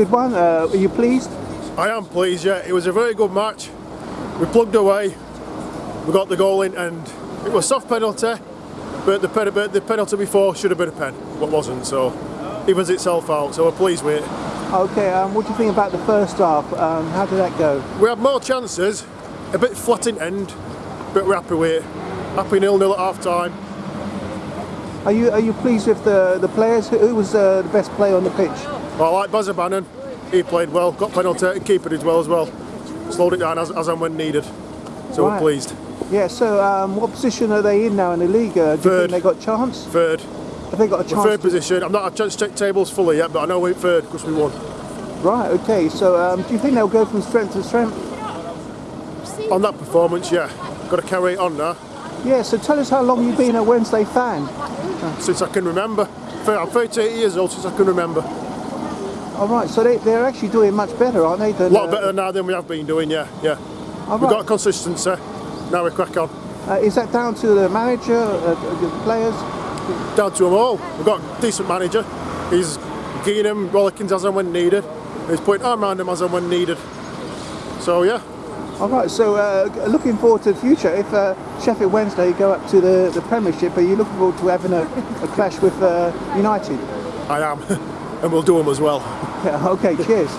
Good one. Uh, are you pleased? I am pleased, yeah. It was a very good match. We plugged away, we got the goal in, and it was a soft penalty, but the, pen, but the penalty before should have been a pen, but wasn't, so evens itself out, so we're pleased with it. Okay. Um, what do you think about the first half? Um, how did that go? We had more chances, a bit flat in end, but we're happy with it. Happy nil-nil at half time. Are you are you pleased with the the players? Who was uh, the best player on the pitch? Well, I like Buzzer Bannan. he played well, got penalty, and keeper did well as well. Slowed it down as, as and when needed, so Right. we're pleased. Yeah. So um, what position are they in now in the league? Uh, do you Third. think they got a chance? Third, Have they got a we're chance? third position. I'm not had a chance check tables fully yet, but I know we're third because we won. Right. Okay. So um, do you think they'll go from strength to strength? On that performance, yeah, got to carry it on now. Yeah. So tell us how long you've been a Wednesday fan. since I can remember. I'm 38 years old since I can remember. All right. So they they're actually doing much better, aren't they? A lot uh, better now than we have been doing, yeah, yeah. all We've right. got consistency, now we crack on. Uh, is that down to the manager, uh, the players? Down to them all. We've got a decent manager. He's getting them rollickings as and when needed. He's putting arm around them as and when needed. So yeah, All right. So uh, looking forward to the future. If uh, Sheffield Wednesday go up to the, the Premiership, are you looking forward to having a, a clash with uh, United? I am. and we'll do them as well. Yeah, okay. Cheers.